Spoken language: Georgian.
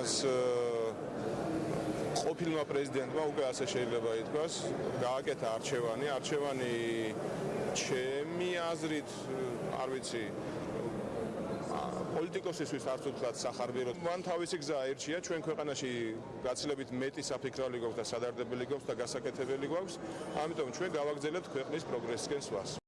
მას ყოფილმა პრეზიდენტმა უკვე ასე შეიძლება ითქვას, გააკეთა არჩევანი, არჩევანი ჩემი აზრით, არ ვიცი, პოლიტიკოსისთვის არც უთხრათ სახარბიელო. მან თავისი გზა აირჩია, ჩვენ ქვეყანაში გაცილებით მეტი საფიქრალი გვაქვს და სადარდებელი გვაქვს და გასაკეთებელი გვაქვს. ამიტომ ჩვენ გავაგზავნებთ ქვეყნის პროგრესისკენ სვას.